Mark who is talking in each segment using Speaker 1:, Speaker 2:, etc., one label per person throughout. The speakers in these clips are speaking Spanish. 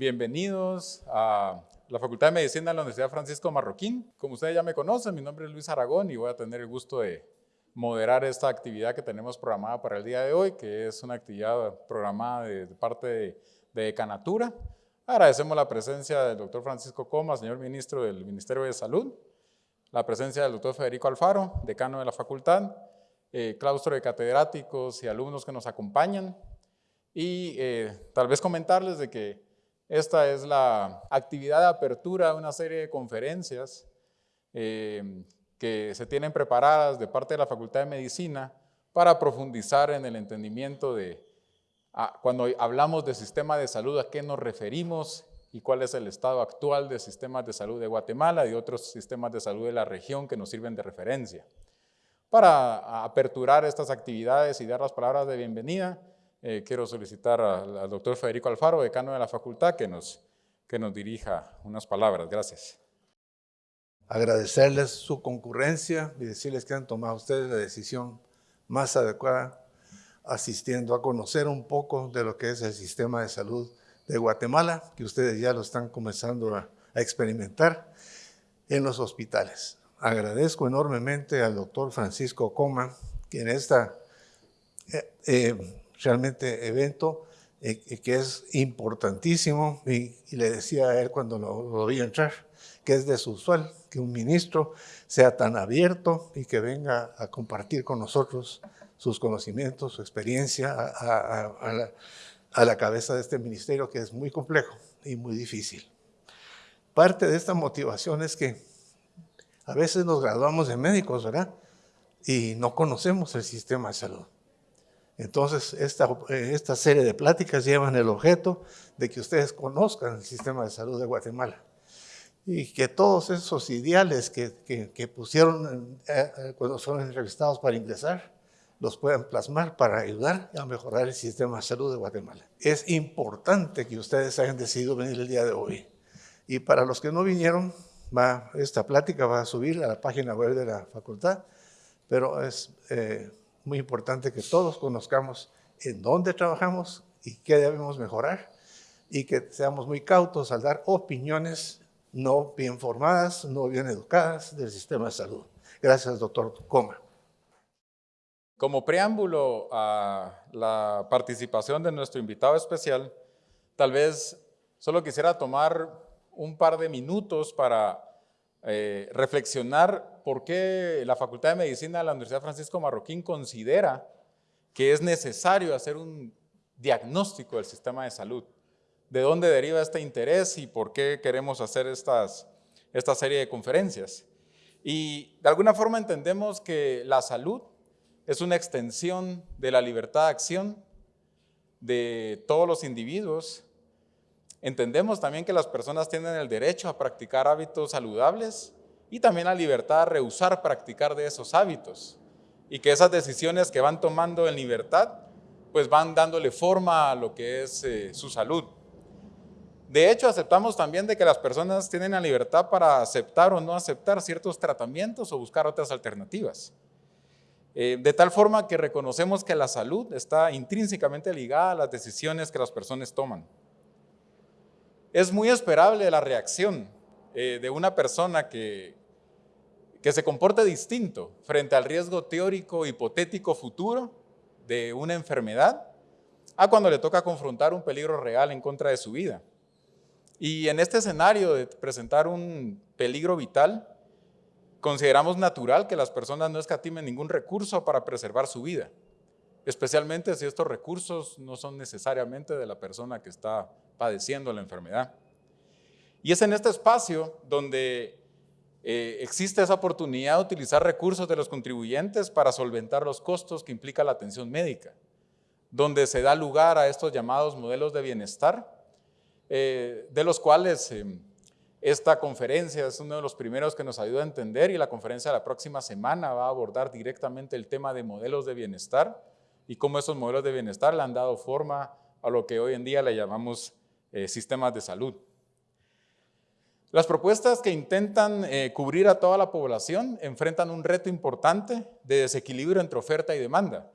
Speaker 1: bienvenidos a la Facultad de Medicina de la Universidad Francisco Marroquín. Como ustedes ya me conocen, mi nombre es Luis Aragón y voy a tener el gusto de moderar esta actividad que tenemos programada para el día de hoy, que es una actividad programada de, parte de, de Canatura. Agradecemos la presencia del doctor Francisco Coma, señor ministro del Ministerio de Salud, la presencia del doctor Federico Alfaro, decano de la facultad, eh, claustro de catedráticos y alumnos que nos acompañan, y eh, tal vez comentarles de que esta es la actividad de apertura de una serie de conferencias eh, que se tienen preparadas de parte de la Facultad de Medicina para profundizar en el entendimiento de cuando hablamos de sistema de salud, a qué nos referimos y cuál es el estado actual de sistemas de salud de Guatemala y otros sistemas de salud de la región que nos sirven de referencia. Para aperturar estas actividades y dar las palabras de bienvenida, eh, quiero solicitar al, doctor Federico Alfaro, decano de la facultad, que nos, que nos dirija unas palabras. Gracias.
Speaker 2: Agradecerles su concurrencia y decirles que han tomado ustedes la decisión más adecuada asistiendo a conocer un poco de lo que es el sistema de salud de Guatemala, que ustedes ya lo están comenzando a, experimentar en los hospitales. Agradezco enormemente al doctor Francisco Coma, que en esta eh, eh, realmente evento, eh, que es importantísimo, y, le decía a él cuando lo, lo vi entrar, que es desusual que un ministro sea tan abierto y que venga a compartir con nosotros sus conocimientos, su experiencia a, la, cabeza de este ministerio que es muy complejo y muy difícil. Parte de esta motivación es que a veces nos graduamos de médicos, ¿verdad? Y no conocemos el sistema de salud. Entonces, esta, esta serie de pláticas llevan el objeto de que ustedes conozcan el sistema de salud de Guatemala y que todos esos ideales que, que, pusieron eh, eh, cuando son entrevistados para ingresar, los puedan plasmar para ayudar a mejorar el sistema de salud de Guatemala. Es importante que ustedes hayan decidido venir el día de hoy. Y para los que no vinieron, esta plática va a subir a la página web de la facultad, pero es eh, muy importante que todos conozcamos en dónde trabajamos y qué debemos mejorar y que seamos muy cautos al dar opiniones no bien formadas, no bien educadas del sistema de salud. Gracias, doctor Coma.
Speaker 1: Como preámbulo a la participación de nuestro invitado especial, tal vez solo quisiera tomar un par de minutos para eh, reflexionar por qué la Facultad de Medicina de la Universidad Francisco Marroquín considera que es necesario hacer un diagnóstico del sistema de salud. ¿De dónde deriva este interés y por qué queremos hacer estas, esta serie de conferencias? Y de alguna forma entendemos que la salud es una extensión de la libertad de acción de todos los individuos. Entendemos también que las personas tienen el derecho a practicar hábitos saludables y también la libertad de rehusar practicar de esos hábitos y que esas decisiones que van tomando en libertad pues van dándole forma a lo que es eh, su salud. De hecho, aceptamos también de que las personas tienen la libertad para aceptar o no aceptar ciertos tratamientos o buscar otras alternativas. Eh, de tal forma que reconocemos que la salud está intrínsecamente ligada a las decisiones que las personas toman. Es muy esperable la reacción eh, de una persona que, que se comporte distinto frente al riesgo teórico hipotético futuro de una enfermedad a cuando le toca confrontar un peligro real en contra de su vida. Y en este escenario de presentar un peligro vital, Consideramos natural que las personas no escatimen ningún recurso para preservar su vida, especialmente si estos recursos no son necesariamente de la persona que está padeciendo la enfermedad. Y es en este espacio donde eh, existe esa oportunidad de utilizar recursos de los contribuyentes para solventar los costos que implica la atención médica, donde se da lugar a estos llamados modelos de bienestar, eh, de los cuales em, esta conferencia es uno de los primeros que nos ayuda a entender y la conferencia de la próxima semana va a abordar directamente el tema de modelos de bienestar y cómo esos modelos de bienestar le han dado forma a lo que hoy en día le llamamos eh, sistemas de salud. Las propuestas que intentan eh, cubrir a toda la población enfrentan un reto importante de desequilibrio entre oferta y demanda.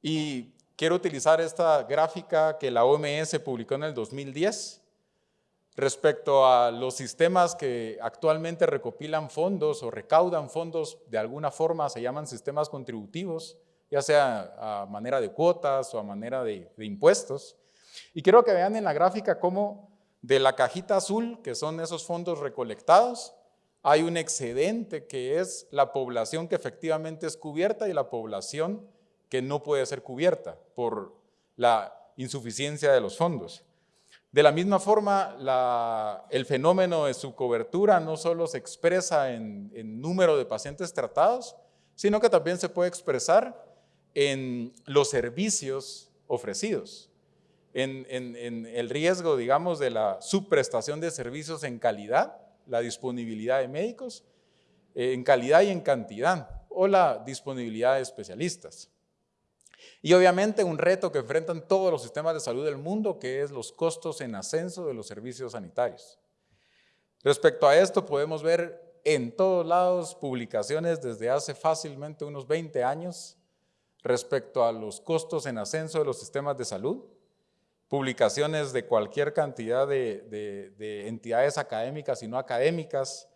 Speaker 1: Y quiero utilizar esta gráfica que la OMS publicó en el 2010, respecto a los sistemas que actualmente recopilan fondos o recaudan fondos de alguna forma, se llaman sistemas contributivos, ya sea a manera de cuotas o a manera de, impuestos. Y quiero que vean en la gráfica cómo de la cajita azul, que son esos fondos recolectados, hay un excedente que es la población que efectivamente es cubierta y la población que no puede ser cubierta por la insuficiencia de los fondos. De la misma forma, el fenómeno de su cobertura no solo se expresa en, número de pacientes tratados, sino que también se puede expresar en los servicios ofrecidos, en, en, el riesgo, digamos, de la subprestación de servicios en calidad, la disponibilidad de médicos, en calidad y en cantidad, o la disponibilidad de especialistas. Y obviamente un reto que enfrentan todos los sistemas de salud del mundo, que es los costos en ascenso de los servicios sanitarios. Respecto a esto, podemos ver en todos lados publicaciones desde hace fácilmente unos 20 años respecto a los costos en ascenso de los sistemas de salud, publicaciones de cualquier cantidad de, de entidades académicas y no académicas,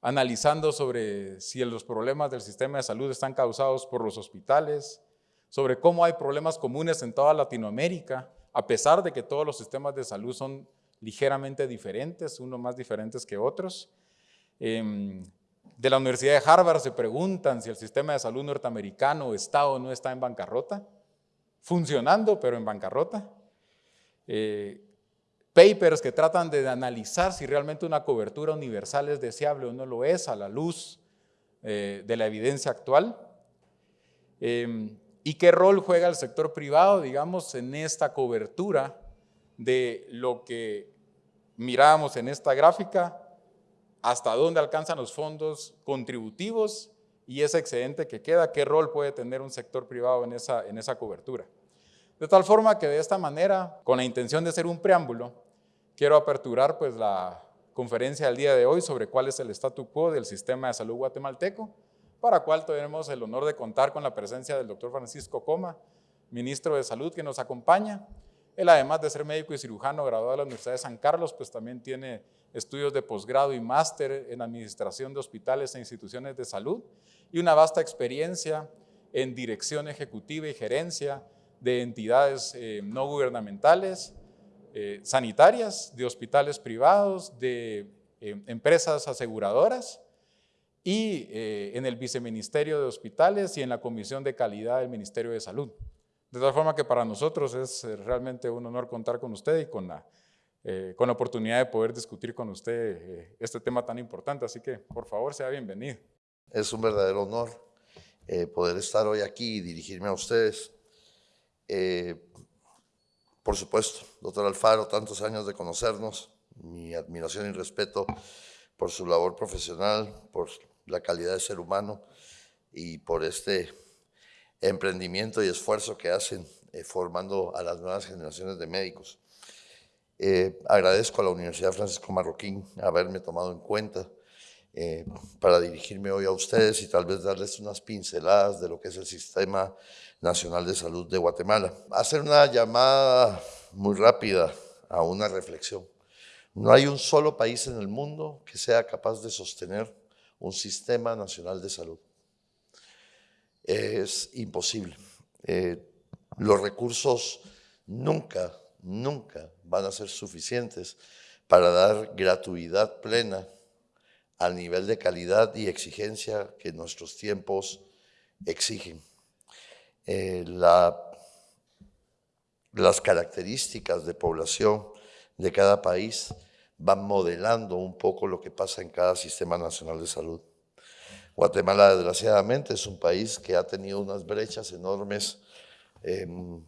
Speaker 1: analizando sobre si los problemas del sistema de salud están causados por los hospitales, sobre cómo hay problemas comunes en toda Latinoamérica, a pesar de que todos los sistemas de salud son ligeramente diferentes, unos más diferentes que otros. Em, de la Universidad de Harvard se preguntan si el sistema de salud norteamericano está o no está en bancarrota, funcionando pero en bancarrota. Eh, papers que tratan de analizar si realmente una cobertura universal es deseable o no lo es a la luz eh, de la evidencia actual. Em, ¿Y qué rol juega el sector privado, digamos, en esta cobertura de lo que mirábamos en esta gráfica? ¿Hasta dónde alcanzan los fondos contributivos y ese excedente que queda? ¿Qué rol puede tener un sector privado en esa, en esa cobertura? De tal forma que de esta manera, con la intención de ser un preámbulo, quiero aperturar pues la conferencia del día de hoy sobre cuál es el statu quo del sistema de salud guatemalteco para cual tenemos el honor de contar con la presencia del doctor Francisco Coma, ministro de Salud, que nos acompaña. Él, además de ser médico y cirujano graduado de la Universidad de San Carlos, pues también tiene estudios de posgrado y máster en administración de hospitales e instituciones de salud y una vasta experiencia en dirección ejecutiva y gerencia de entidades eh, no gubernamentales, eh, sanitarias, de hospitales privados, de eh, empresas aseguradoras y eh, en el Viceministerio de Hospitales y en la Comisión de Calidad del Ministerio de Salud. De tal forma que para nosotros es eh, realmente un honor contar con usted y con la, eh, con la oportunidad de poder discutir con usted este tema tan importante. Así que, por favor, sea bienvenido.
Speaker 3: Es un verdadero honor poder estar hoy aquí y dirigirme a ustedes. Por supuesto, doctor Alfaro, tantos años de conocernos, mi admiración y respeto por su labor profesional, por la calidad de ser humano y por este emprendimiento y esfuerzo que hacen eh, formando a las nuevas generaciones de médicos. Eh, agradezco a la Universidad Francisco Marroquín haberme tomado en cuenta eh, para dirigirme hoy a ustedes y tal vez darles unas pinceladas de lo que es el Sistema Nacional de Salud de Guatemala. Hacer una llamada muy rápida a una reflexión. No hay un solo país en el mundo que sea capaz de sostener un sistema nacional de salud. Es imposible. Eh, los recursos nunca, nunca van a ser suficientes para dar gratuidad plena al nivel de calidad y exigencia que nuestros tiempos exigen. Eh, las características de población de cada país van modelando un poco lo que pasa en cada sistema nacional de salud. Guatemala, desgraciadamente, es un país que ha tenido unas brechas enormes en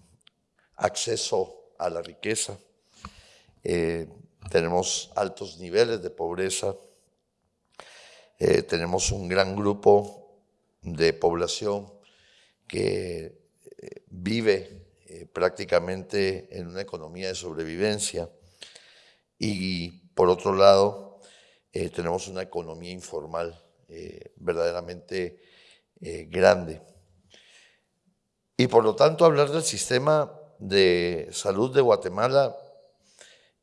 Speaker 3: acceso a la riqueza. Eh, tenemos altos niveles de pobreza. Eh, tenemos un gran grupo de población que eh, vive prácticamente en una economía de sobrevivencia y por otro lado, eh, tenemos una economía informal eh, verdaderamente eh, grande. Y por lo tanto, hablar del sistema de salud de Guatemala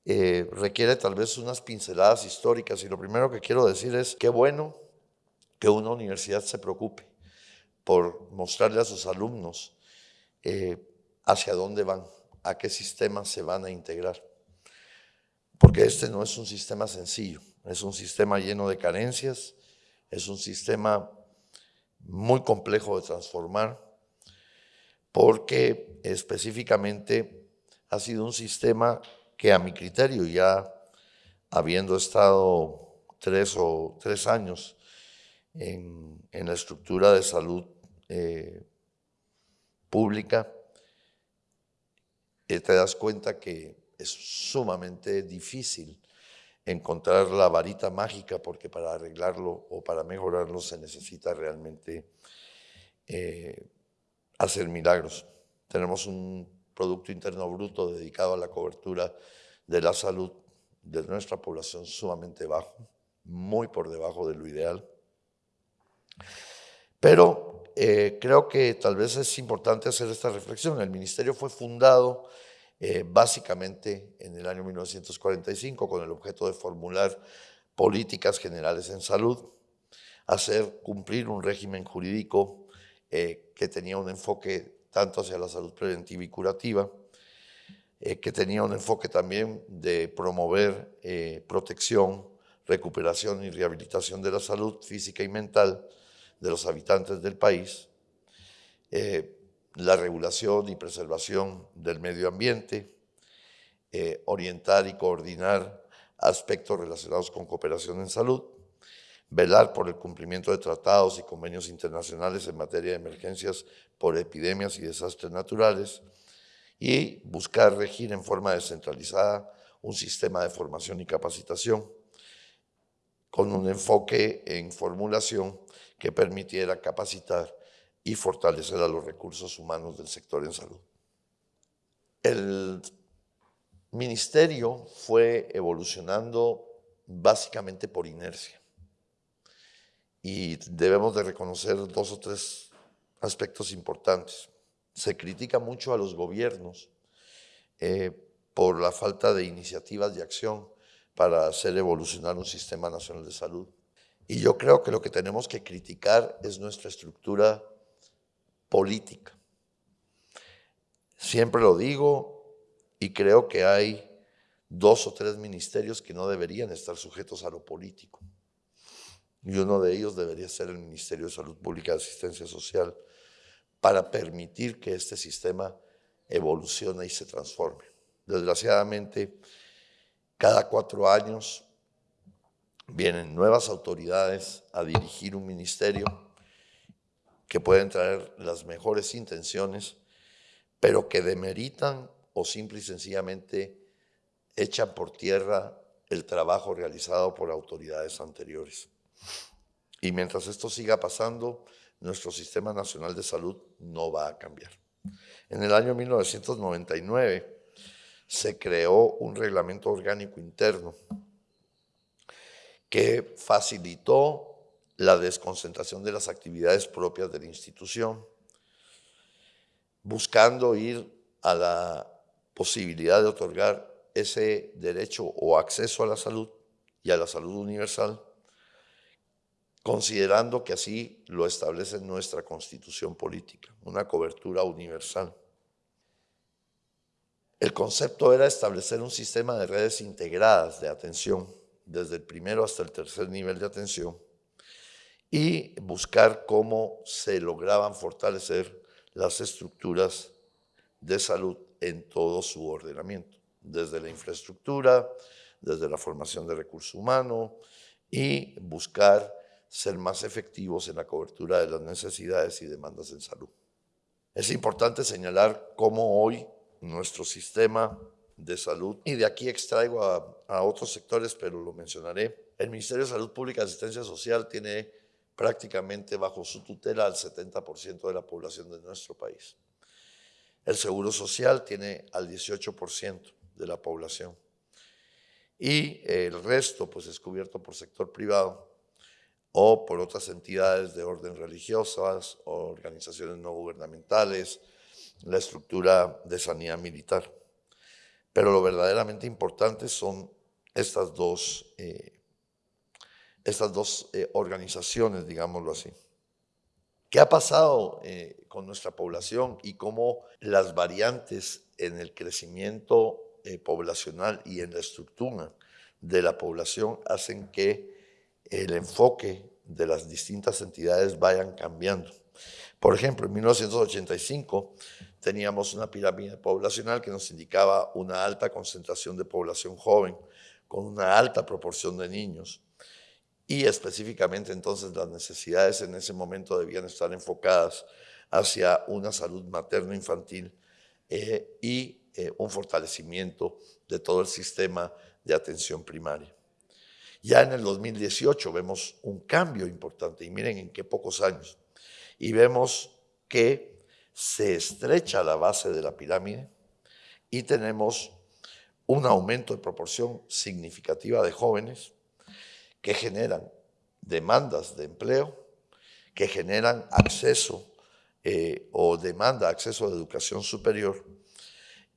Speaker 3: eh, requiere tal vez unas pinceladas históricas y lo primero que quiero decir es qué bueno que una universidad se preocupe por mostrarle a sus alumnos eh, hacia dónde van, a qué sistemas se van a integrar. Porque este no es un sistema sencillo, es un sistema lleno de carencias, es un sistema muy complejo de transformar, porque específicamente ha sido un sistema que a mi criterio, ya habiendo estado tres o tres años en, la estructura de salud eh, pública, eh, te das cuenta que es sumamente difícil encontrar la varita mágica porque para arreglarlo o para mejorarlo se necesita realmente eh, hacer milagros. Tenemos un Producto Interno Bruto dedicado a la cobertura de la salud de nuestra población sumamente bajo, muy por debajo de lo ideal. Pero eh, creo que tal vez es importante hacer esta reflexión. El ministerio fue fundado eh, básicamente en el año 1945 con el objeto de formular políticas generales en salud, hacer cumplir un régimen jurídico eh, que tenía un enfoque tanto hacia la salud preventiva y curativa, eh, que tenía un enfoque también de promover eh, protección, recuperación y rehabilitación de la salud física y mental de los habitantes del país, eh, la regulación y preservación del medio ambiente, orientar y coordinar aspectos relacionados con cooperación en salud, velar por el cumplimiento de tratados y convenios internacionales en materia de emergencias por epidemias y desastres naturales y buscar regir en forma descentralizada un sistema de formación y capacitación con un enfoque en formulación que permitiera capacitar y fortalecer a los recursos humanos del sector en salud. El ministerio fue evolucionando básicamente por inercia y debemos de reconocer dos o tres aspectos importantes. Se critica mucho a los gobiernos eh, por la falta de iniciativas de acción para hacer evolucionar un sistema nacional de salud. Y yo creo que lo que tenemos que criticar es nuestra estructura política. Siempre lo digo y creo que hay dos o tres ministerios que no deberían estar sujetos a lo político y uno de ellos debería ser el Ministerio de Salud Pública y Asistencia Social para permitir que este sistema evolucione y se transforme. Desgraciadamente, cada cuatro años vienen nuevas autoridades a dirigir un ministerio que pueden traer las mejores intenciones, pero que demeritan o simple y sencillamente echan por tierra el trabajo realizado por autoridades anteriores. Y mientras esto siga pasando, nuestro Sistema Nacional de Salud no va a cambiar. En el año 1999 se creó un reglamento orgánico interno que facilitó la desconcentración de las actividades propias de la institución, buscando ir a la posibilidad de otorgar ese derecho o acceso a la salud y a la salud universal considerando que así lo establece nuestra constitución política, una cobertura universal. El concepto era establecer un sistema de redes integradas de atención, desde el primero hasta el tercer nivel de atención, y buscar cómo se lograban fortalecer las estructuras de salud en todo su ordenamiento, desde la infraestructura, desde la formación de recursos humanos y buscar ser más efectivos en la cobertura de las necesidades y demandas en salud. Es importante señalar cómo hoy nuestro sistema de salud, y de aquí extraigo a, otros sectores, pero lo mencionaré, el Ministerio de Salud Pública y Asistencia Social tiene prácticamente bajo su tutela al 70% de la población de nuestro país. El Seguro Social tiene al 18% de la población. Y el resto pues es cubierto por sector privado o por otras entidades de orden religiosas organizaciones no gubernamentales, la estructura de sanidad militar. Pero lo verdaderamente importante son estas dos, eh, estas dos eh, organizaciones, digámoslo así. ¿Qué ha pasado eh, con nuestra población y cómo las variantes en el crecimiento poblacional y en la estructura de la población hacen que el enfoque de las distintas entidades vayan cambiando? Por ejemplo, en 1985 teníamos una pirámide poblacional que nos indicaba una alta concentración de población joven, con una alta proporción de niños. Y específicamente entonces las necesidades en ese momento debían estar enfocadas hacia una salud materno-infantil eh, y eh, un fortalecimiento de todo el sistema de atención primaria. Ya en el 2018 vemos un cambio importante y miren en qué pocos años. Y vemos que se estrecha la base de la pirámide y tenemos un aumento de proporción significativa de jóvenes que generan demandas de empleo, que generan acceso eh, o demanda acceso a educación superior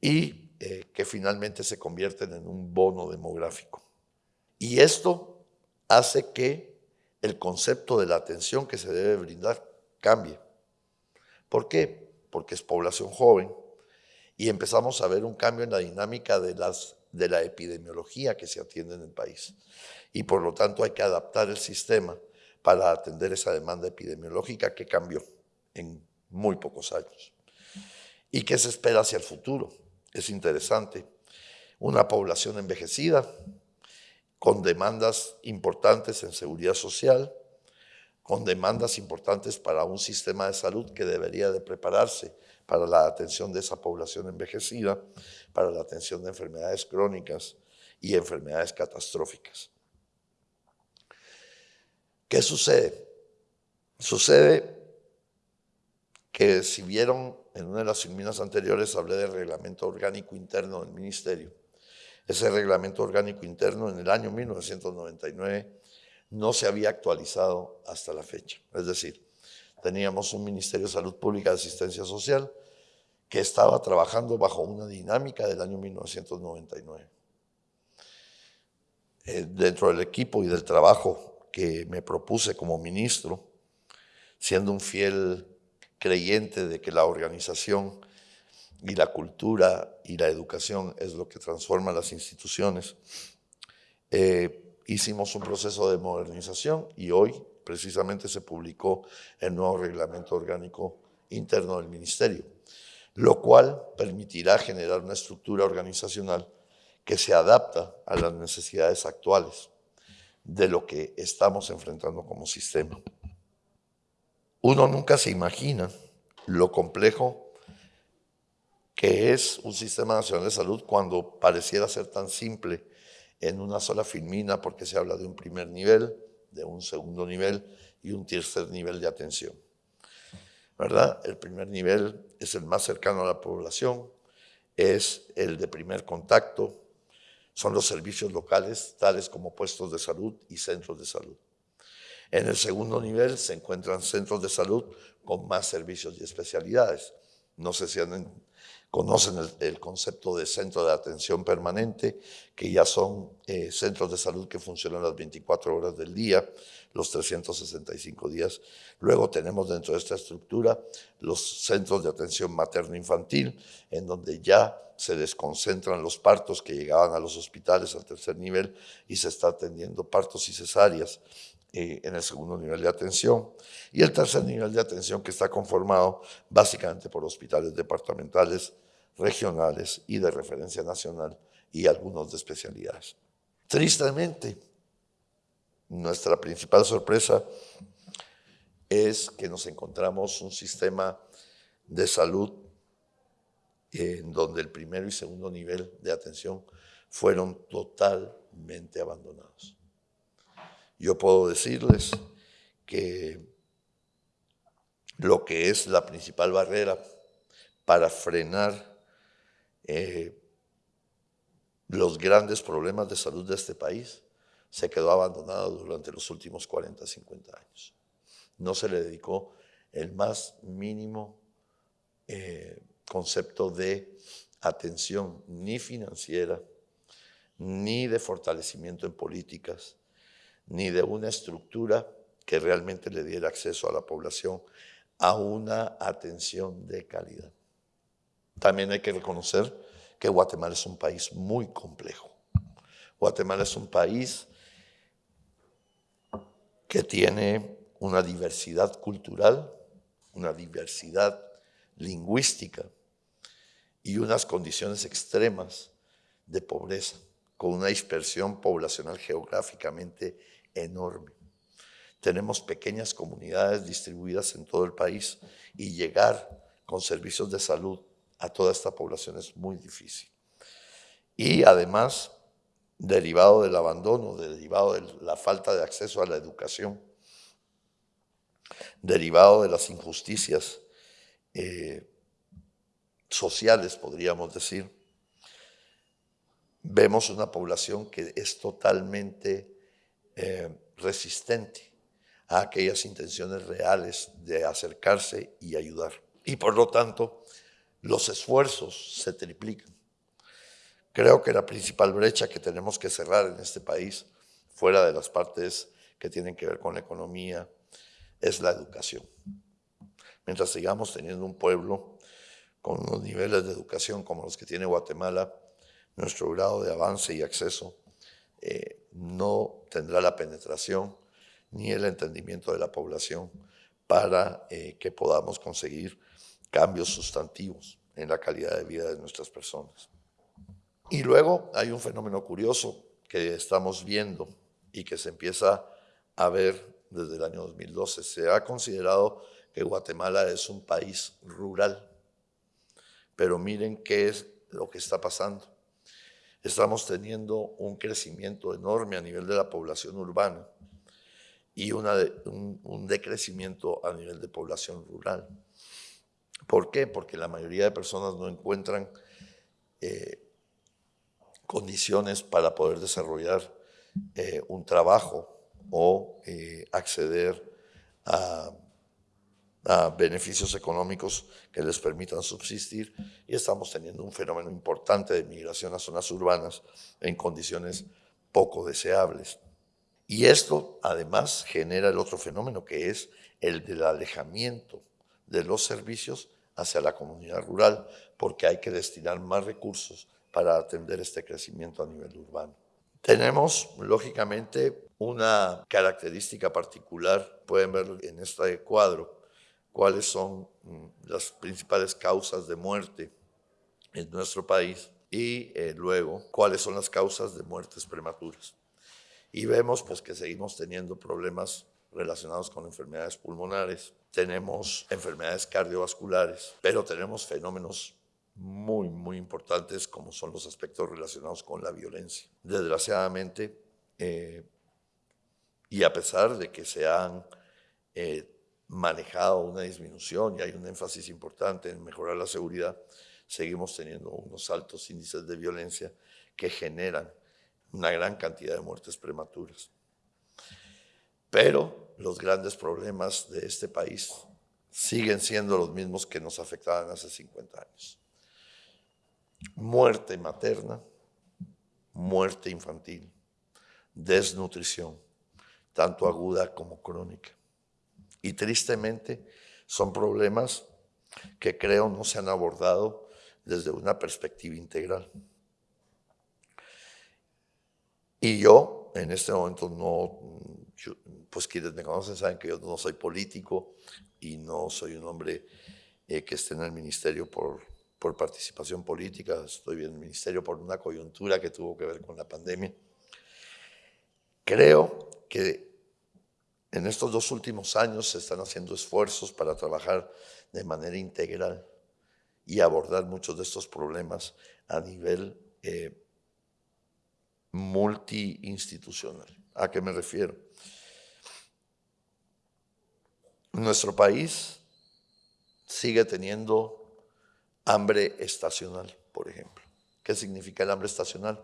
Speaker 3: y eh, que finalmente se convierten en un bono demográfico. Y esto hace que el concepto de la atención que se debe brindar cambie. ¿Por qué? porque es población joven, y empezamos a ver un cambio en la dinámica de, la epidemiología que se atiende en el país. Y por lo tanto hay que adaptar el sistema para atender esa demanda epidemiológica que cambió en muy pocos años. ¿Y qué se espera hacia el futuro? Es interesante. Una población envejecida, con demandas importantes en seguridad social, con demandas importantes para un sistema de salud que debería de prepararse para la atención de esa población envejecida, para la atención de enfermedades crónicas y enfermedades catastróficas. ¿Qué sucede? Sucede que si vieron en una de las filminas anteriores hablé del reglamento orgánico interno del ministerio. Ese reglamento orgánico interno en el año 1999 no se había actualizado hasta la fecha. Es decir, teníamos un Ministerio de Salud Pública de Asistencia Social que estaba trabajando bajo una dinámica del año 1999. Eh, dentro del equipo y del trabajo que me propuse como ministro, siendo un fiel creyente de que la organización y la cultura y la educación es lo que transforma las instituciones, eh, hicimos un proceso de modernización y hoy precisamente se publicó el nuevo reglamento orgánico interno del ministerio, lo cual permitirá generar una estructura organizacional que se adapta a las necesidades actuales de lo que estamos enfrentando como sistema. Uno nunca se imagina lo complejo que es un sistema nacional de salud cuando pareciera ser tan simple en una sola filmina porque se habla de un primer nivel, de un segundo nivel y un tercer nivel de atención. ¿Verdad? El primer nivel es el más cercano a la población, es el de primer contacto, son los servicios locales, tales como puestos de salud y centros de salud. En el segundo nivel se encuentran centros de salud con más servicios y especialidades. No sé si han conocen el, concepto de centro de atención permanente, que ya son eh, centros de salud que funcionan las 24 horas del día, los 365 días. Luego tenemos dentro de esta estructura los centros de atención materno-infantil, en donde ya se desconcentran los partos que llegaban a los hospitales al tercer nivel y se está atendiendo partos y cesáreas eh, en el segundo nivel de atención. Y el tercer nivel de atención que está conformado básicamente por hospitales departamentales, regionales y de referencia nacional y algunos de especialidades. Tristemente, nuestra principal sorpresa es que nos encontramos un sistema de salud en donde el primero y segundo nivel de atención fueron totalmente abandonados. Yo puedo decirles que lo que es la principal barrera para frenar eh, los grandes problemas de salud de este país, se quedó abandonado durante los últimos 40, 50 años. No se le dedicó el más mínimo eh, concepto de atención ni financiera, ni de fortalecimiento en políticas, ni de una estructura que realmente le diera acceso a la población a una atención de calidad. También hay que reconocer que Guatemala es un país muy complejo. Guatemala es un país que tiene una diversidad cultural, una diversidad lingüística y unas condiciones extremas de pobreza, con una dispersión poblacional geográficamente enorme. Tenemos pequeñas comunidades distribuidas en todo el país y llegar con servicios de salud a toda esta población es muy difícil. Y además, derivado del abandono, derivado de la falta de acceso a la educación, derivado de las injusticias eh, sociales, podríamos decir, vemos una población que es totalmente eh, resistente a aquellas intenciones reales de acercarse y ayudar. Y por lo tanto, los esfuerzos se triplican. Creo que la principal brecha que tenemos que cerrar en este país, fuera de las partes que tienen que ver con la economía, es la educación. Mientras sigamos teniendo un pueblo con unos niveles de educación como los que tiene Guatemala, nuestro grado de avance y acceso eh, no tendrá la penetración ni el entendimiento de la población para eh, que podamos conseguir cambios sustantivos en la calidad de vida de nuestras personas. Y luego hay un fenómeno curioso que estamos viendo y que se empieza a ver desde el año 2012. Se ha considerado que Guatemala es un país rural, pero miren qué es lo que está pasando. Estamos teniendo un crecimiento enorme a nivel de la población urbana y una un, decrecimiento a nivel de población rural. ¿Por qué? Porque la mayoría de personas no encuentran eh, condiciones para poder desarrollar eh, un trabajo o eh, acceder a, beneficios económicos que les permitan subsistir y estamos teniendo un fenómeno importante de migración a zonas urbanas en condiciones poco deseables. Y esto además genera el otro fenómeno que es el del alejamiento de los servicios hacia la comunidad rural, porque hay que destinar más recursos para atender este crecimiento a nivel urbano. Tenemos, lógicamente, una característica particular, pueden ver en este cuadro, cuáles son mm, las principales causas de muerte en nuestro país y eh, luego cuáles son las causas de muertes prematuras. Y vemos pues que seguimos teniendo problemas relacionados con enfermedades pulmonares, tenemos enfermedades cardiovasculares, pero tenemos fenómenos muy, muy importantes como son los aspectos relacionados con la violencia. Desgraciadamente, eh, y a pesar de que se han eh, manejado una disminución y hay un énfasis importante en mejorar la seguridad, seguimos teniendo unos altos índices de violencia que generan una gran cantidad de muertes prematuras. Pero los grandes problemas de este país siguen siendo los mismos que nos afectaban hace 50 años muerte materna, muerte infantil, desnutrición, tanto aguda como crónica. Y tristemente son problemas que creo no se han abordado desde una perspectiva integral. Y yo, en este momento, no, pues quienes me conocen saben que yo no soy político y no soy un hombre eh, que esté en el ministerio por por participación política, estoy en el ministerio por una coyuntura que tuvo que ver con la pandemia. Creo que en estos dos últimos años se están haciendo esfuerzos para trabajar de manera integral y abordar muchos de estos problemas a nivel eh, multiinstitucional. ¿A qué me refiero? Nuestro país sigue teniendo hambre estacional, por ejemplo. ¿Qué significa el hambre estacional?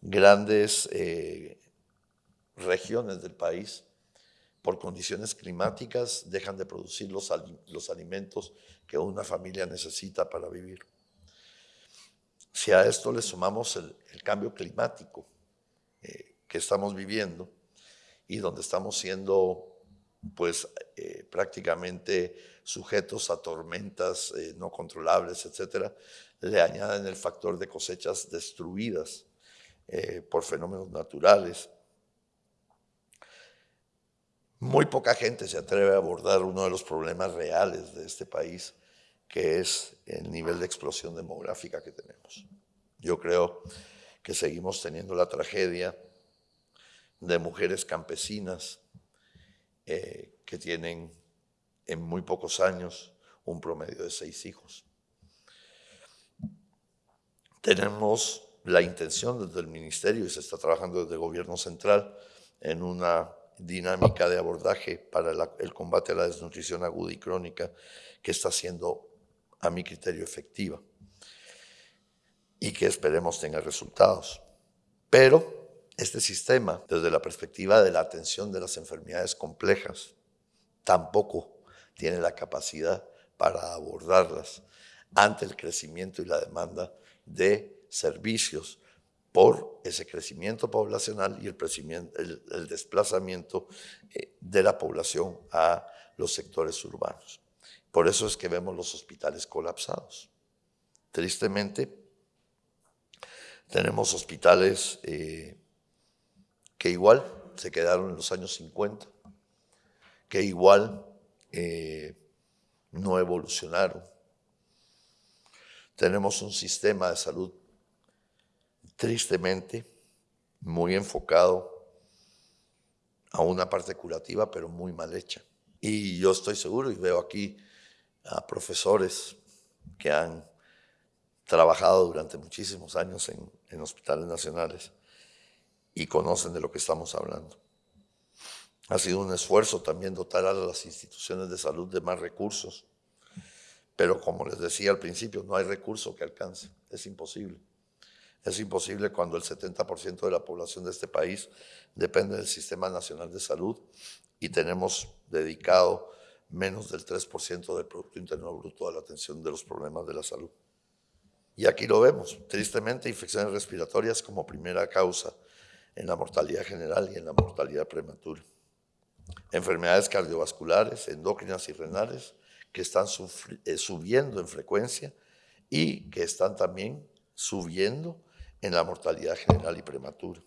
Speaker 3: Grandes eh, regiones del país, por condiciones climáticas, dejan de producir los, alimentos que una familia necesita para vivir. Si a esto le sumamos el, cambio climático eh, que estamos viviendo y donde estamos siendo pues eh, prácticamente sujetos a tormentas eh, no controlables, etcétera, le añaden el factor de cosechas destruidas por fenómenos naturales. Muy poca gente se atreve a abordar uno de los problemas reales de este país, que es el nivel de explosión demográfica que tenemos. Yo creo que seguimos teniendo la tragedia de mujeres campesinas eh, que tienen en muy pocos años un promedio de seis hijos. Tenemos la intención desde el ministerio y se está trabajando desde gobierno central en una dinámica de abordaje para el combate a la desnutrición aguda y crónica que está siendo a mi criterio, efectiva y que esperemos tenga resultados. Pero este sistema, desde la perspectiva de la atención de las enfermedades complejas, tampoco tiene la capacidad para abordarlas ante el crecimiento y la demanda de servicios por ese crecimiento poblacional y el, desplazamiento eh, de la población a los sectores urbanos. Por eso es que vemos los hospitales colapsados. Tristemente, tenemos hospitales eh, que igual se quedaron en los años 50, que igual eh, no evolucionaron. Tenemos un sistema de salud tristemente muy enfocado a una parte curativa, pero muy mal hecha. Y yo estoy seguro y veo aquí a profesores que han trabajado durante muchísimos años en, hospitales nacionales y conocen de lo que estamos hablando. Ha sido un esfuerzo también dotar a las instituciones de salud de más recursos, pero como les decía al principio, no hay recurso que alcance, es imposible. Es imposible cuando el 70% de la población de este país depende del Sistema Nacional de Salud y tenemos dedicado menos del 3% del Producto Interno Bruto a la atención de los problemas de la salud. Y aquí lo vemos, tristemente, infecciones respiratorias como primera causa en la mortalidad general y en la mortalidad prematura. Enfermedades cardiovasculares, endócrinas y renales que están eh, subiendo en frecuencia y que están también subiendo en la mortalidad general y prematura.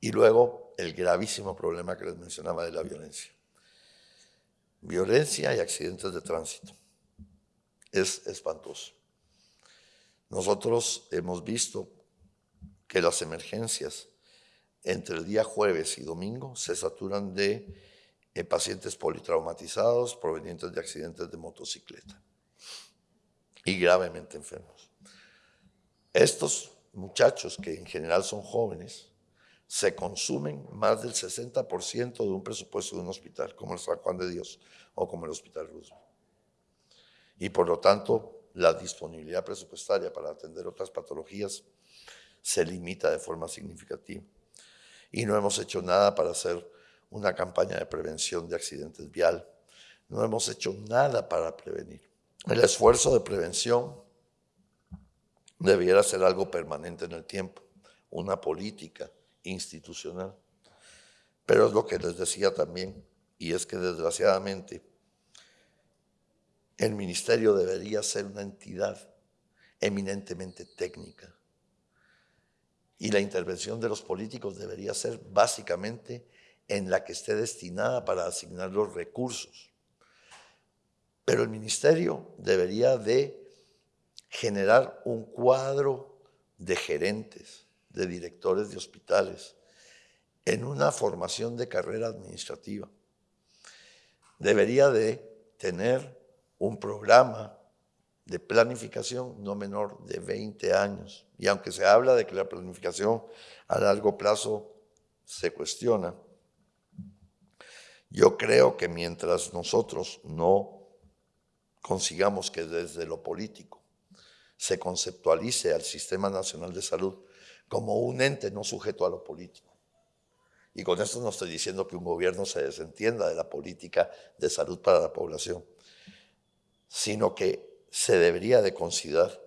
Speaker 3: Y luego el gravísimo problema que les mencionaba de la violencia violencia y accidentes de tránsito. Es espantoso. Nosotros hemos visto que las emergencias entre el día jueves y domingo se saturan de eh, pacientes politraumatizados provenientes de accidentes de motocicleta y gravemente enfermos. Estos muchachos, que en general son jóvenes, se consumen más del 60% de un presupuesto de un hospital, como el San Juan de Dios o como el Hospital Roosevelt. Y por lo tanto, la disponibilidad presupuestaria para atender otras patologías se limita de forma significativa. Y no hemos hecho nada para hacer una campaña de prevención de accidentes vial. No hemos hecho nada para prevenir. El esfuerzo de prevención debiera ser algo permanente en el tiempo, una política institucional. Pero es lo que les decía también, y es que desgraciadamente el ministerio debería ser una entidad eminentemente técnica. Y la intervención de los políticos debería ser básicamente en la que esté destinada para asignar los recursos. Pero el ministerio debería de generar un cuadro de gerentes, de directores de hospitales en una formación de carrera administrativa. Debería de tener un programa de planificación no menor de 20 años. Y aunque se habla de que la planificación a largo plazo se cuestiona, yo creo que mientras nosotros no consigamos que desde lo político se conceptualice al Sistema Nacional de Salud como un ente no sujeto a lo político. Y con esto no estoy diciendo que un gobierno se desentienda de la política de salud para la población, sino que se debería de considerar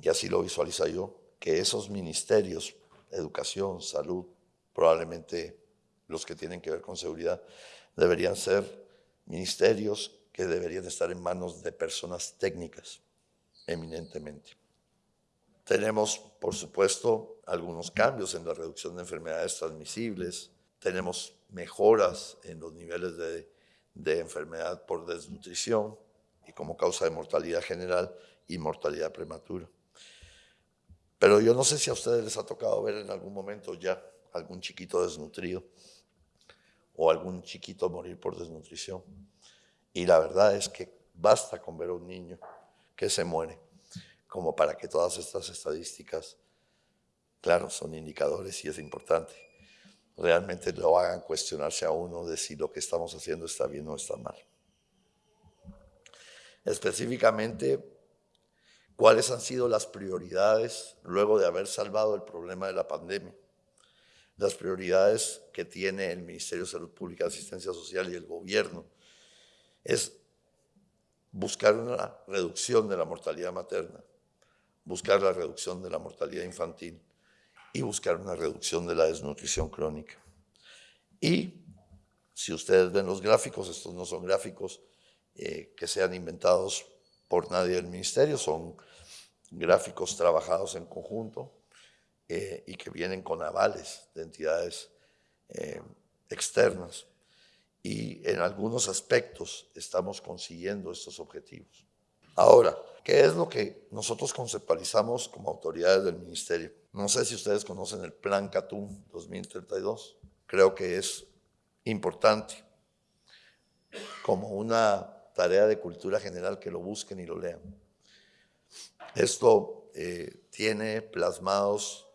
Speaker 3: y así lo visualiza yo, que esos ministerios, educación, salud, probablemente los que tienen que ver con seguridad, deberían ser ministerios que deberían estar en manos de personas técnicas, eminentemente. Tenemos, por supuesto, algunos cambios en la reducción de enfermedades transmisibles, tenemos mejoras en los niveles de, de enfermedad por desnutrición y como causa de mortalidad general y mortalidad prematura. Pero yo no sé si a ustedes les ha tocado ver en algún momento ya algún chiquito desnutrido o algún chiquito morir por desnutrición. Y la verdad es que basta con ver a un niño que se muere como para que todas estas estadísticas, claro, son indicadores y es importante, realmente lo hagan cuestionarse a uno de si lo que estamos haciendo está bien o está mal. Específicamente, ¿cuáles han sido las prioridades luego de haber salvado el problema de la pandemia? Las prioridades que tiene el Ministerio de Salud Pública, Asistencia Social y el gobierno es buscar una reducción de la mortalidad materna, buscar la reducción de la mortalidad infantil y buscar una reducción de la desnutrición crónica. Y si ustedes ven los gráficos, estos no son gráficos eh, que sean inventados por nadie del ministerio, son gráficos trabajados en conjunto eh, y que vienen con avales de entidades eh, externas y en algunos aspectos estamos consiguiendo estos objetivos. Ahora, ¿qué es lo que nosotros conceptualizamos como autoridades del ministerio? No sé si ustedes conocen el Plan CATUM 2032. Creo que es importante como una tarea de cultura general que lo busquen y lo lean. Esto eh, tiene plasmados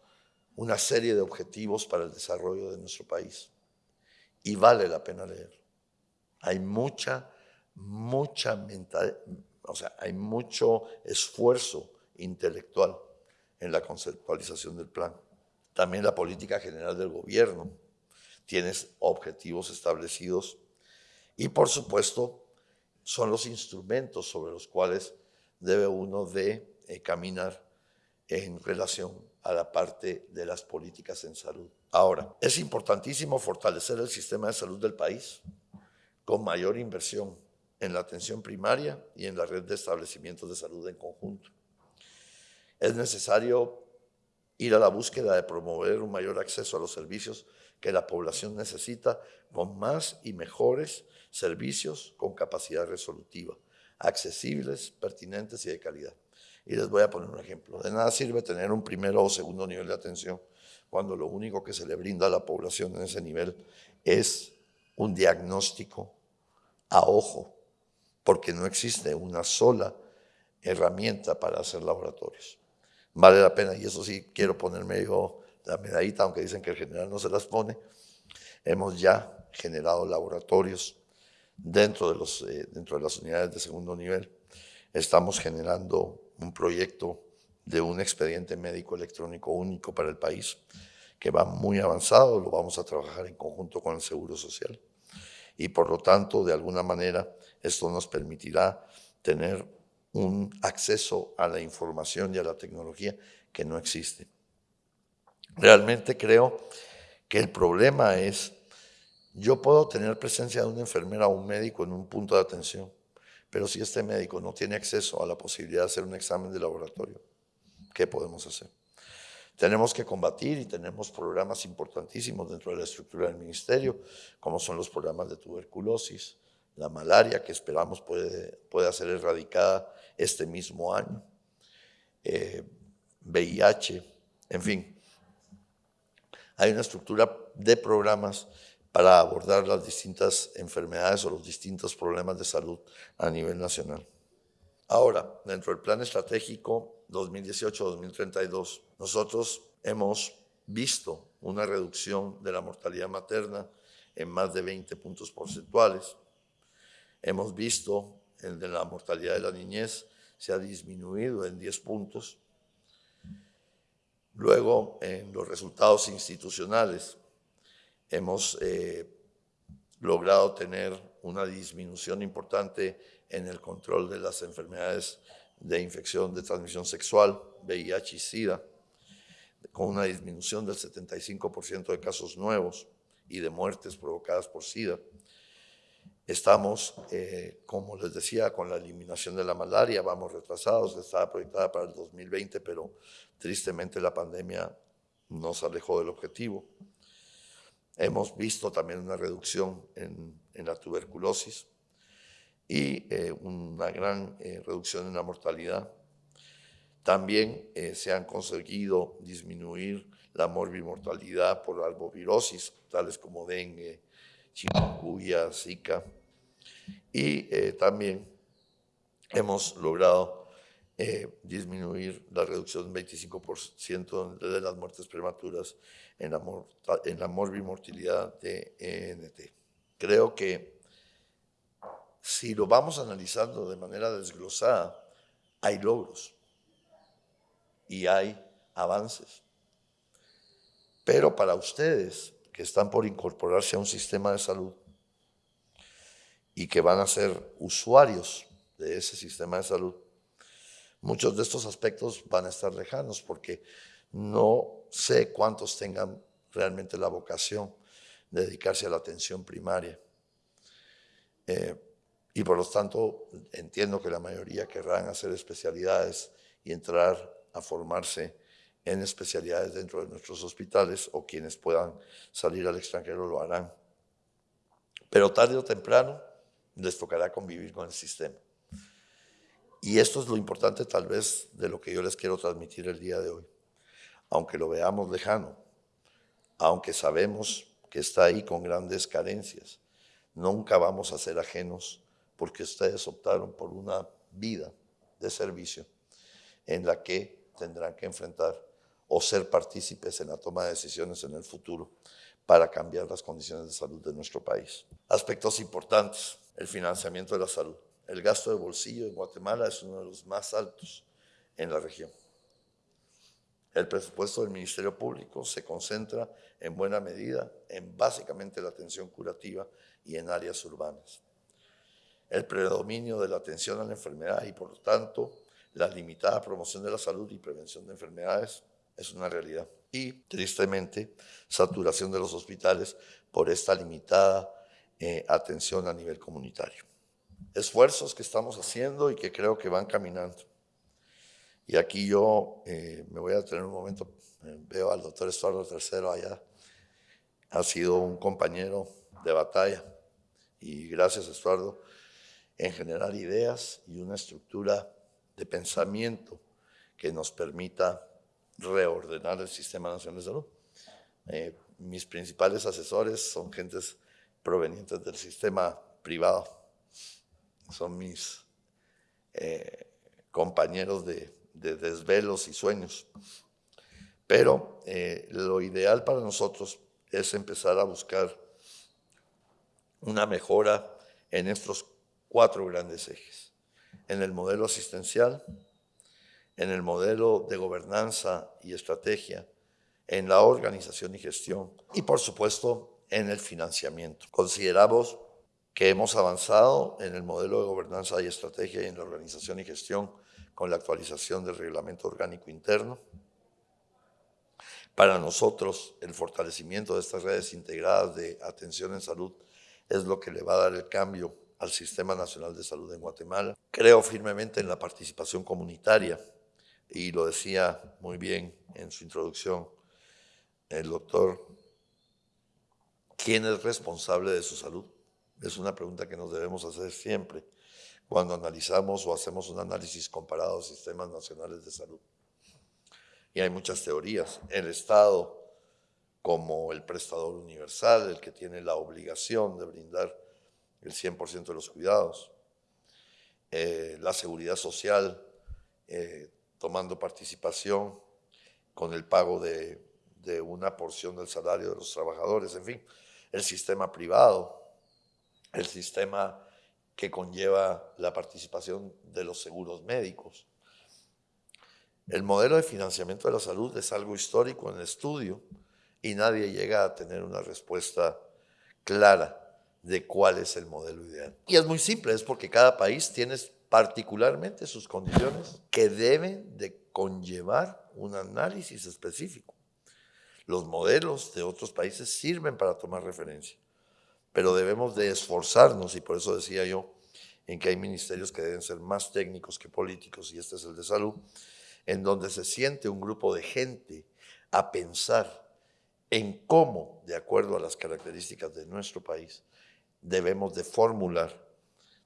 Speaker 3: una serie de objetivos para el desarrollo de nuestro país y vale la pena leer. Hay mucha, mucha mental, o sea, hay mucho esfuerzo intelectual en la conceptualización del plan. También la política general del gobierno tiene objetivos establecidos y por supuesto son los instrumentos sobre los cuales debe uno de eh, caminar en relación a la parte de las políticas en salud. Ahora, es importantísimo fortalecer el sistema de salud del país con mayor inversión en la atención primaria y en la red de establecimientos de salud en conjunto. Es necesario ir a la búsqueda de promover un mayor acceso a los servicios que la población necesita con más y mejores servicios con capacidad resolutiva, accesibles, pertinentes y de calidad. Y les voy a poner un ejemplo. De nada sirve tener un primero o segundo nivel de atención cuando lo único que se le brinda a la población en ese nivel es un diagnóstico a ojo, porque no existe una sola herramienta para hacer laboratorios. Vale la pena, y eso sí quiero ponerme yo la medallita, aunque dicen que el general no se las pone, hemos ya generado laboratorios dentro de, los, eh, dentro de las unidades de segundo nivel. Estamos generando un proyecto de un expediente médico electrónico único para el país, que va muy avanzado, lo vamos a trabajar en conjunto con el Seguro Social. Y por lo tanto, de alguna manera, esto nos permitirá tener un acceso a la información y a la tecnología que no existe. Realmente creo que el problema es, yo puedo tener presencia de una enfermera o un médico en un punto de atención, pero si este médico no tiene acceso a la posibilidad de hacer un examen de laboratorio, ¿qué podemos hacer? Tenemos que combatir y tenemos programas importantísimos dentro de la estructura del ministerio, como son los programas de tuberculosis, la malaria, que esperamos puede, pueda ser erradicada este mismo año, VIH, eh, en fin. Hay una estructura de programas para abordar las distintas enfermedades o los distintos problemas de salud a nivel nacional. Ahora, dentro del plan estratégico 2018-2032, nosotros hemos visto una reducción de la mortalidad materna en más de 20 puntos porcentuales. Hemos visto de la mortalidad de la niñez se ha disminuido en 10 puntos. Luego, en los resultados institucionales, hemos eh, logrado tener una disminución importante en el control de las enfermedades de infección de transmisión sexual, VIH y SIDA, con una disminución del 75% de casos nuevos y de muertes provocadas por SIDA. Estamos, eh, como les decía, con la eliminación de la malaria, vamos retrasados, estaba proyectada para el 2020, pero tristemente la pandemia nos alejó del objetivo. Hemos visto también una reducción en, la tuberculosis y eh, una gran eh, reducción en la mortalidad. También se han conseguido disminuir la morbimortalidad por albovirosis, tales como dengue, chikungunya, zika. Y eh, también hemos logrado eh, disminuir la reducción del 25% de las muertes prematuras en la, en la de ENT. Creo que si lo vamos analizando de manera desglosada, hay logros y hay avances. Pero para ustedes que están por incorporarse a un sistema de salud y que van a ser usuarios de ese sistema de salud, muchos de estos aspectos van a estar lejanos porque no sé cuántos tengan realmente la vocación de dedicarse a la atención primaria. Eh, y por lo tanto, entiendo que la mayoría querrán hacer especialidades y entrar a formarse en especialidades dentro de nuestros hospitales o quienes puedan salir al extranjero lo harán. Pero tarde o temprano les tocará convivir con el sistema. Y esto es lo importante tal vez de lo que yo les quiero transmitir el día de hoy. Aunque lo veamos lejano, aunque sabemos que está ahí con grandes carencias, nunca vamos a ser ajenos porque ustedes optaron por una vida de servicio en la que tendrán que enfrentar o ser partícipes en la toma de decisiones en el futuro para cambiar las condiciones de salud de nuestro país. Aspectos importantes, el financiamiento de la salud. El gasto de bolsillo en Guatemala es uno de los más altos en la región. El presupuesto del Ministerio Público se concentra en buena medida en básicamente la atención curativa y en áreas urbanas. El predominio de la atención a la enfermedad y por lo tanto la limitada promoción de la salud y prevención de enfermedades es una realidad. Y tristemente, saturación de los hospitales por esta limitada eh, atención a nivel comunitario. Esfuerzos que estamos haciendo y que creo que van caminando. Y aquí yo eh, me voy a tener un momento, eh, veo al doctor Estuardo III allá, ha sido un compañero de batalla y gracias Estuardo en generar ideas y una estructura de pensamiento que nos permita reordenar el Sistema Nacional de Salud. Eh, mis principales asesores son gentes provenientes del sistema privado, son mis eh, compañeros de, desvelos y sueños. Pero eh, lo ideal para nosotros es empezar a buscar una mejora en estos cuatro grandes ejes. En el modelo asistencial, en el modelo de gobernanza y estrategia, en la organización y gestión y por supuesto en el financiamiento. Consideramos que hemos avanzado en el modelo de gobernanza y estrategia y en la organización y gestión con la actualización del reglamento orgánico interno. Para nosotros, el fortalecimiento de estas redes integradas de atención en salud es lo que le va a dar el cambio al Sistema Nacional de Salud en Guatemala. Creo firmemente en la participación comunitaria y lo decía muy bien en su introducción el doctor, ¿quién es responsable de su salud? Es una pregunta que nos debemos hacer siempre cuando analizamos o hacemos un análisis comparado a sistemas nacionales de salud. Y hay muchas teorías. El Estado como el prestador universal, el que tiene la obligación de brindar el 100% de los cuidados. Eh, la seguridad social, eh, tomando participación con el pago de, una porción del salario de los trabajadores, en fin, el sistema privado, el sistema que conlleva la participación de los seguros médicos. El modelo de financiamiento de la salud es algo histórico en estudio y nadie llega a tener una respuesta clara de cuál es el modelo ideal. Y es muy simple, es porque cada país tiene particularmente sus condiciones que deben de conllevar un análisis específico. Los modelos de otros países sirven para tomar referencia, pero debemos de esforzarnos, y por eso decía yo, en que hay ministerios que deben ser más técnicos que políticos, y este es el de salud, en donde se siente un grupo de gente a pensar en cómo, de acuerdo a las características de nuestro país, debemos de formular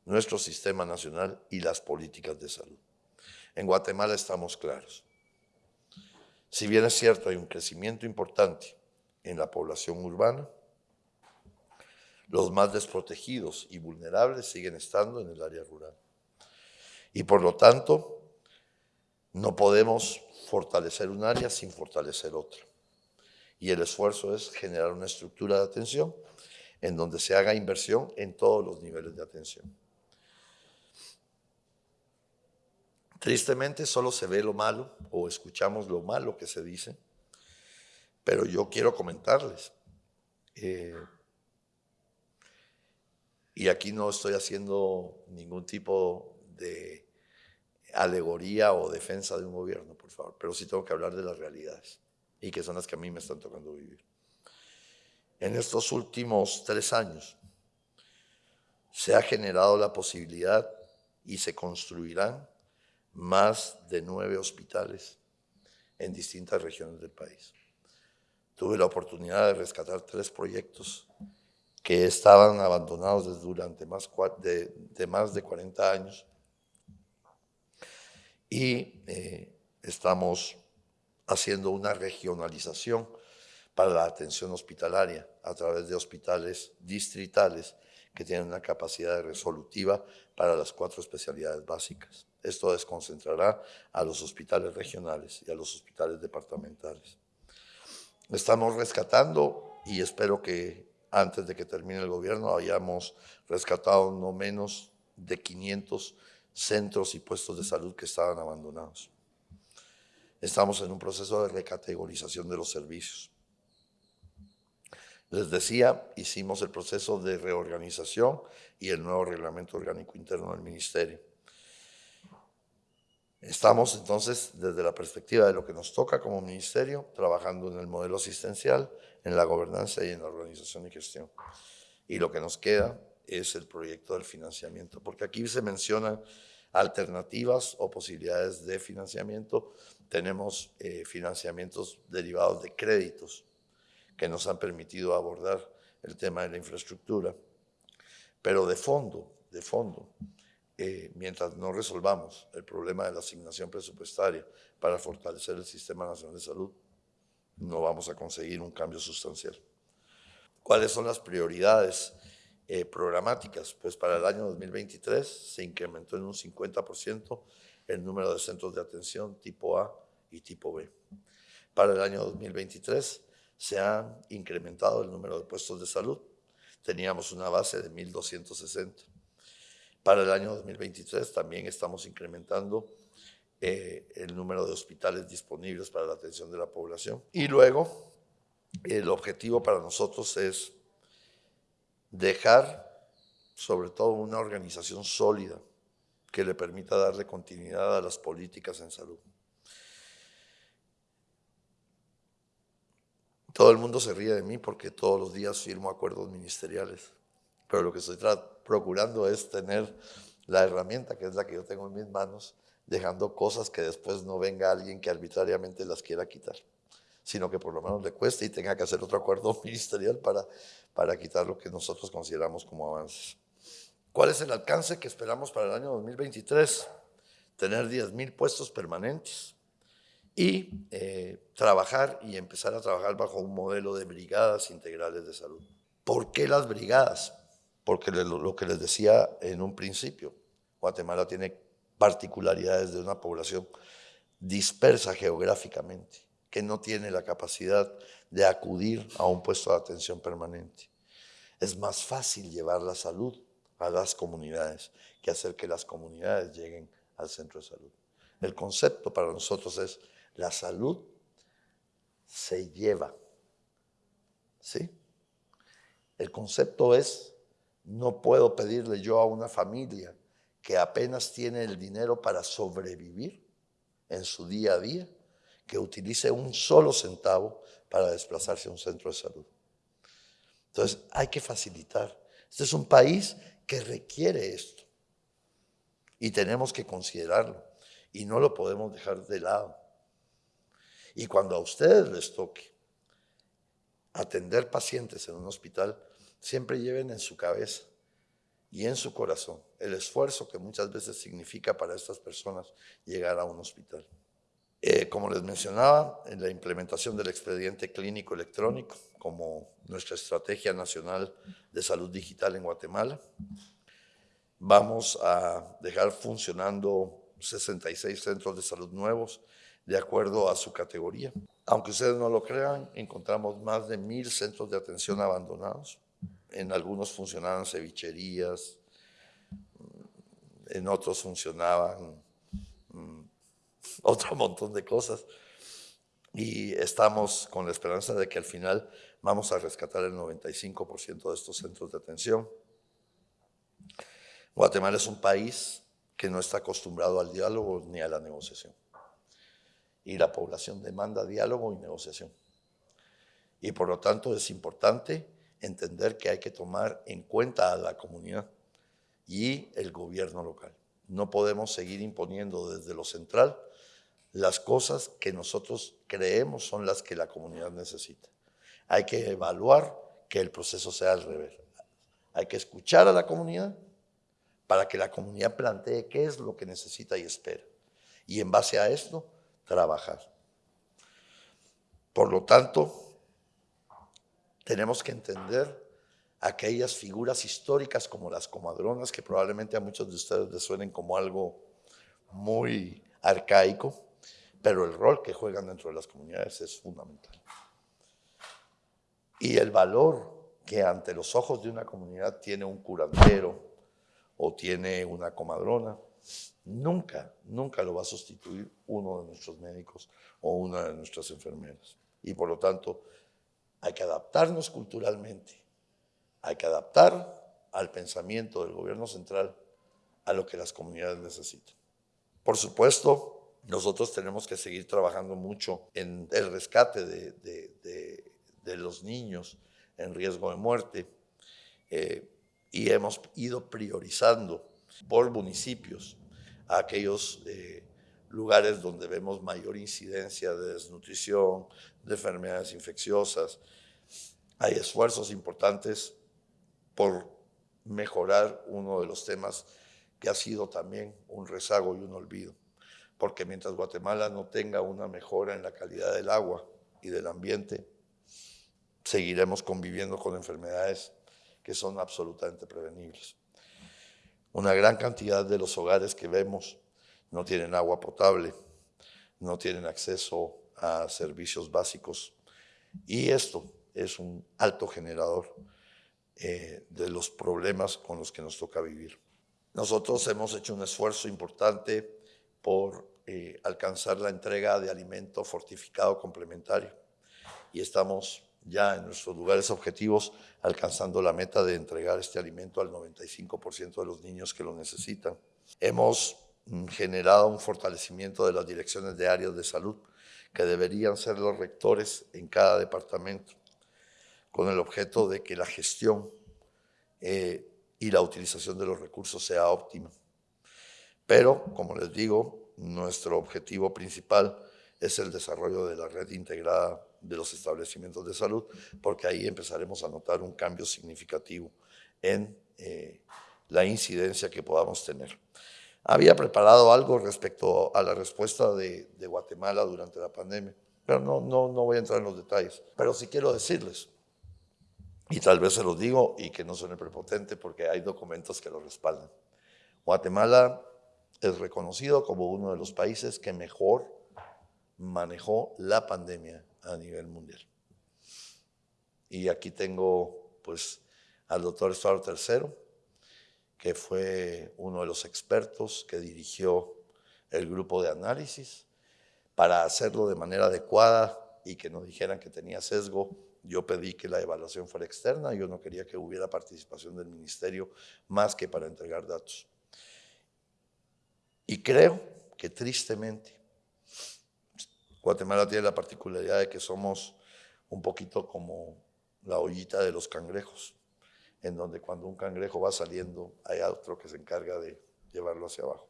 Speaker 3: nuestro sistema nacional y las políticas de salud. En Guatemala estamos claros. Si bien es cierto, hay un crecimiento importante en la población urbana, los más desprotegidos y vulnerables siguen estando en el área rural. Y por lo tanto, no podemos fortalecer un área sin fortalecer otra. Y el esfuerzo es generar una estructura de atención en donde se haga inversión en todos los niveles de atención. Tristemente solo se ve lo malo o escuchamos lo malo que se dice, pero yo quiero comentarles, eh, y aquí no estoy haciendo ningún tipo de alegoría o defensa de un gobierno, por favor, pero sí tengo que hablar de las realidades y que son las que a mí me están tocando vivir. En estos últimos tres años se ha generado la posibilidad y se construirán más de nueve hospitales en distintas regiones del país. Tuve la oportunidad de rescatar tres proyectos que estaban abandonados durante más de, de más de 40 años y eh, estamos haciendo una regionalización para la atención hospitalaria a través de hospitales distritales que tienen una capacidad resolutiva para las cuatro especialidades básicas. Esto desconcentrará a los hospitales regionales y a los hospitales departamentales. Estamos rescatando y espero que antes de que termine el gobierno hayamos rescatado no menos de 500 centros y puestos de salud que estaban abandonados. Estamos en un proceso de recategorización de los servicios. Les decía, hicimos el proceso de reorganización y el nuevo reglamento orgánico interno del ministerio. Estamos entonces, desde la perspectiva de lo que nos toca como ministerio, trabajando en el modelo asistencial, en la gobernanza y en la organización y gestión. Y lo que nos queda es el proyecto del financiamiento, porque aquí se mencionan alternativas o posibilidades de financiamiento. Tenemos eh, financiamientos derivados de créditos que nos han permitido abordar el tema de la infraestructura. Pero de fondo, de fondo, eh, mientras no resolvamos el problema de la asignación presupuestaria para fortalecer el Sistema Nacional de Salud, no vamos a conseguir un cambio sustancial. ¿Cuáles son las prioridades eh, programáticas? Pues para el año 2023 se incrementó en un 50% el número de centros de atención tipo A y tipo B. Para el año 2023 se ha incrementado el número de puestos de salud. Teníamos una base de 1.260. Para el año 2023 también estamos incrementando eh, el número de hospitales disponibles para la atención de la población. Y luego, el objetivo para nosotros es dejar sobre todo una organización sólida que le permita darle continuidad a las políticas en salud. Todo el mundo se ríe de mí porque todos los días firmo acuerdos ministeriales, pero lo que estoy procurando es tener la herramienta, que es la que yo tengo en mis manos, dejando cosas que después no venga alguien que arbitrariamente las quiera quitar, sino que por lo menos le cueste y tenga que hacer otro acuerdo ministerial para, para quitar lo que nosotros consideramos como avances. ¿Cuál es el alcance que esperamos para el año 2023? Tener 10.000 puestos permanentes y eh, trabajar y empezar a trabajar bajo un modelo de brigadas integrales de salud. ¿Por qué las brigadas? Porque lo que les decía en un principio, Guatemala tiene particularidades de una población dispersa geográficamente, que no tiene la capacidad de acudir a un puesto de atención permanente. Es más fácil llevar la salud a las comunidades que hacer que las comunidades lleguen al centro de salud. El concepto para nosotros es la salud se lleva. ¿Sí? El concepto es, no puedo pedirle yo a una familia que apenas tiene el dinero para sobrevivir en su día a día, que utilice un solo centavo para desplazarse a un centro de salud. Entonces, hay que facilitar. Este es un país que requiere esto y tenemos que considerarlo y no lo podemos dejar de lado. Y cuando a ustedes les toque atender pacientes en un hospital, siempre lleven en su cabeza y en su corazón el esfuerzo que muchas veces significa para estas personas llegar a un hospital. Eh, como les mencionaba, en la implementación del expediente clínico electrónico como nuestra estrategia nacional de salud digital en Guatemala, vamos a dejar funcionando 66 centros de salud nuevos de acuerdo a su categoría. Aunque ustedes no lo crean, encontramos más de mil centros de atención abandonados. En algunos funcionaban cevicherías, en otros funcionaban mm, otro montón de cosas. Y estamos con la esperanza de que al final vamos a rescatar el 95% de estos centros de atención. Guatemala es un país que no está acostumbrado al diálogo ni a la negociación. Y la población demanda diálogo y negociación. Y por lo tanto es importante entender que hay que tomar en cuenta a la comunidad y el gobierno local. No podemos seguir imponiendo desde lo central las cosas que nosotros creemos son las que la comunidad necesita. Hay que evaluar que el proceso sea al revés. Hay que escuchar a la comunidad para que la comunidad plantee qué es lo que necesita y espera. Y en base a esto, trabajar. Por lo tanto, tenemos que entender aquellas figuras históricas como las comadronas, que probablemente a muchos de ustedes les suenen como algo muy arcaico, pero el rol que juegan dentro de las comunidades es fundamental. Y el valor que ante los ojos de una comunidad tiene un curandero, o tiene una comadrona, nunca, nunca lo va a sustituir uno de nuestros médicos o una de nuestras enfermeras. Y por lo tanto, hay que adaptarnos culturalmente, hay que adaptar al pensamiento del gobierno central a lo que las comunidades necesitan. Por supuesto, nosotros tenemos que seguir trabajando mucho en el rescate de, los niños en riesgo de muerte. Eh, y hemos ido priorizando por municipios a aquellos eh, lugares donde vemos mayor incidencia de desnutrición, de enfermedades infecciosas. Hay esfuerzos importantes por mejorar uno de los temas que ha sido también un rezago y un olvido, porque mientras Guatemala no tenga una mejora en la calidad del agua y del ambiente, seguiremos conviviendo con enfermedades que son absolutamente prevenibles. Una gran cantidad de los hogares que vemos no tienen agua potable, no tienen acceso a servicios básicos y esto es un alto generador eh, de los problemas con los que nos toca vivir. Nosotros hemos hecho un esfuerzo importante por eh, alcanzar la entrega de alimento fortificado complementario y estamos ya en nuestros lugares objetivos, alcanzando la meta de entregar este alimento al 95% de los niños que lo necesitan. Hemos mm, generado un fortalecimiento de las direcciones de áreas de salud, que deberían ser los rectores en cada departamento, con el objeto de que la gestión eh, y la utilización de los recursos sea óptima. Pero, como les digo, nuestro objetivo principal es el desarrollo de la red integrada de los establecimientos de salud, porque ahí empezaremos a notar un cambio significativo en eh, la incidencia que podamos tener. Había preparado algo respecto a la respuesta de, Guatemala durante la pandemia, pero no, no, no voy a entrar en los detalles. Pero sí quiero decirles, y tal vez se los digo y que no suene prepotente porque hay documentos que lo respaldan. Guatemala es reconocido como uno de los países que mejor manejó la pandemia a nivel mundial. Y aquí tengo pues al doctor Estuardo III, que fue uno de los expertos que dirigió el grupo de análisis para hacerlo de manera adecuada y que no dijeran que tenía sesgo. Yo pedí que la evaluación fuera externa, yo no quería que hubiera participación del ministerio más que para entregar datos. Y creo que tristemente Guatemala tiene la particularidad de que somos un poquito como la ollita de los cangrejos, en donde cuando un cangrejo va saliendo hay otro que se encarga de llevarlo hacia abajo.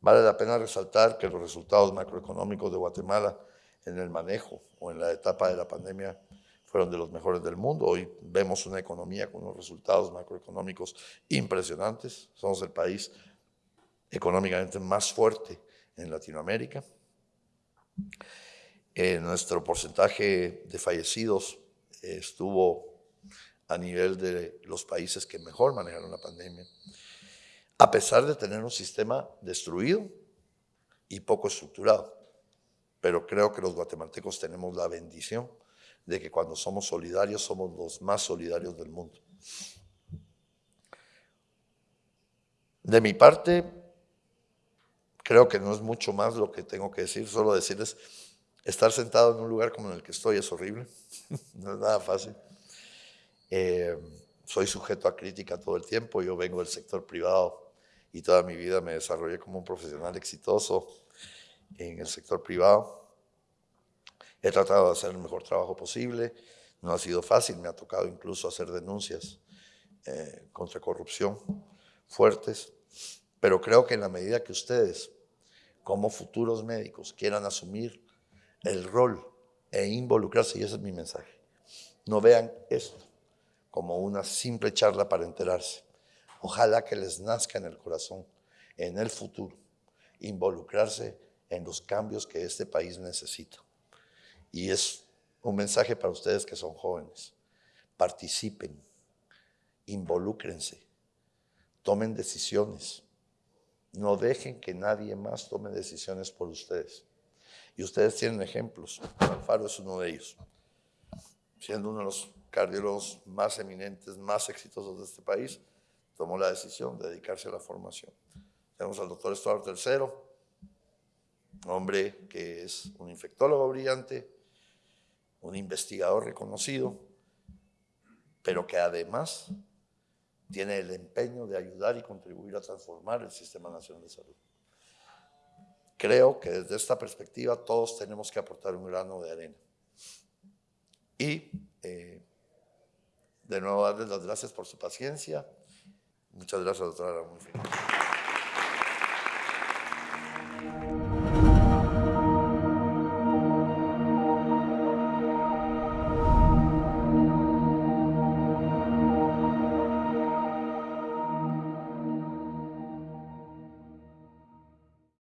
Speaker 3: Vale la pena resaltar que los resultados macroeconómicos de Guatemala en el manejo o en la etapa de la pandemia fueron de los mejores del mundo. Hoy vemos una economía con unos resultados macroeconómicos impresionantes. Somos el país económicamente más fuerte en Latinoamérica. Eh, nuestro porcentaje de fallecidos estuvo a nivel de los países que mejor manejaron la pandemia, a pesar de tener un sistema destruido y poco estructurado. Pero creo que los guatemaltecos tenemos la bendición de que cuando somos solidarios somos los más solidarios del mundo. De mi parte, creo que no es mucho más lo que tengo que decir, solo decirles, estar sentado en un lugar como en el que estoy es horrible, no es nada fácil. Eh, soy sujeto a crítica todo el tiempo, yo vengo del sector privado y toda mi vida me desarrollé como un profesional exitoso en el sector privado. He tratado de hacer el mejor trabajo posible. No ha sido fácil, me ha tocado incluso hacer denuncias eh, contra corrupción fuertes, pero creo que en la medida que ustedes, como futuros médicos, quieran asumir el rol e involucrarse, y ese es mi mensaje, no vean esto como una simple charla para enterarse. Ojalá que les nazca en el corazón, en el futuro, involucrarse en los cambios que este país necesita. Y es un mensaje para ustedes que son jóvenes. Participen, involúcrense, tomen decisiones. No dejen que nadie más tome decisiones por ustedes. Y ustedes tienen ejemplos. Alfaro es uno de ellos. Siendo uno de los cardiólogos más eminentes, más exitosos de este país, tomó la decisión de dedicarse a la formación. Tenemos al doctor Stuart III, hombre que es un infectólogo brillante, un investigador reconocido, pero que además tiene el empeño de ayudar y contribuir a transformar el Sistema Nacional de Salud. Creo que desde esta perspectiva todos tenemos que aportar un grano de arena. Y eh, de nuevo darles las gracias por su paciencia. Muchas gracias, doctora. Muy